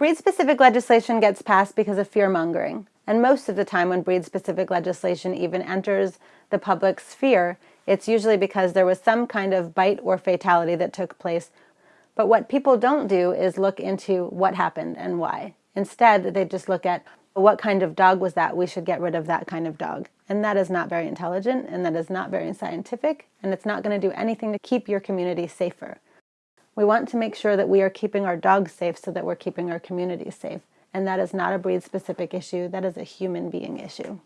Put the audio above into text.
Breed-specific legislation gets passed because of fear-mongering, and most of the time when breed-specific legislation even enters the public sphere, it's usually because there was some kind of bite or fatality that took place. But what people don't do is look into what happened and why. Instead, they just look at what kind of dog was that? We should get rid of that kind of dog. And that is not very intelligent, and that is not very scientific, and it's not going to do anything to keep your community safer. We want to make sure that we are keeping our dogs safe so that we're keeping our communities safe. And that is not a breed-specific issue, that is a human being issue.